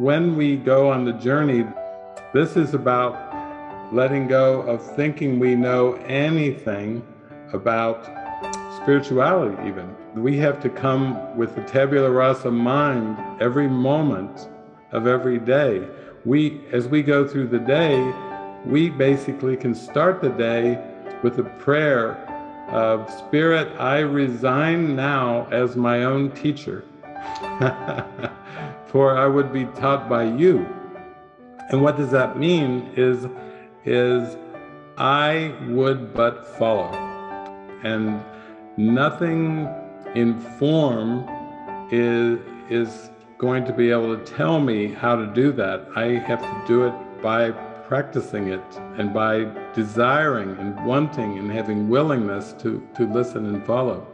when we go on the journey, this is about letting go of thinking we know anything about spirituality even. We have to come with the tabula rasa mind every moment of every day. We, as we go through the day, we basically can start the day with a prayer of Spirit, I resign now as my own teacher, for I would be taught by you. And what does that mean is is I would but follow. And nothing in form is, is going to be able to tell me how to do that. I have to do it by practicing it and by desiring and wanting and having willingness to, to listen and follow.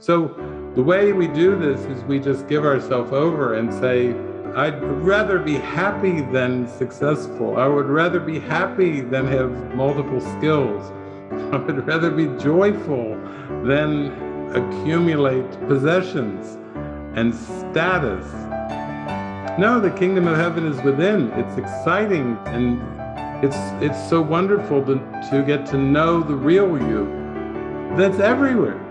So the way we do this is we just give ourselves over and say, I'd rather be happy than successful. I would rather be happy than have multiple skills. I would rather be joyful than accumulate possessions and status. No, the kingdom of heaven is within. It's exciting and it's it's so wonderful to, to get to know the real you that's everywhere.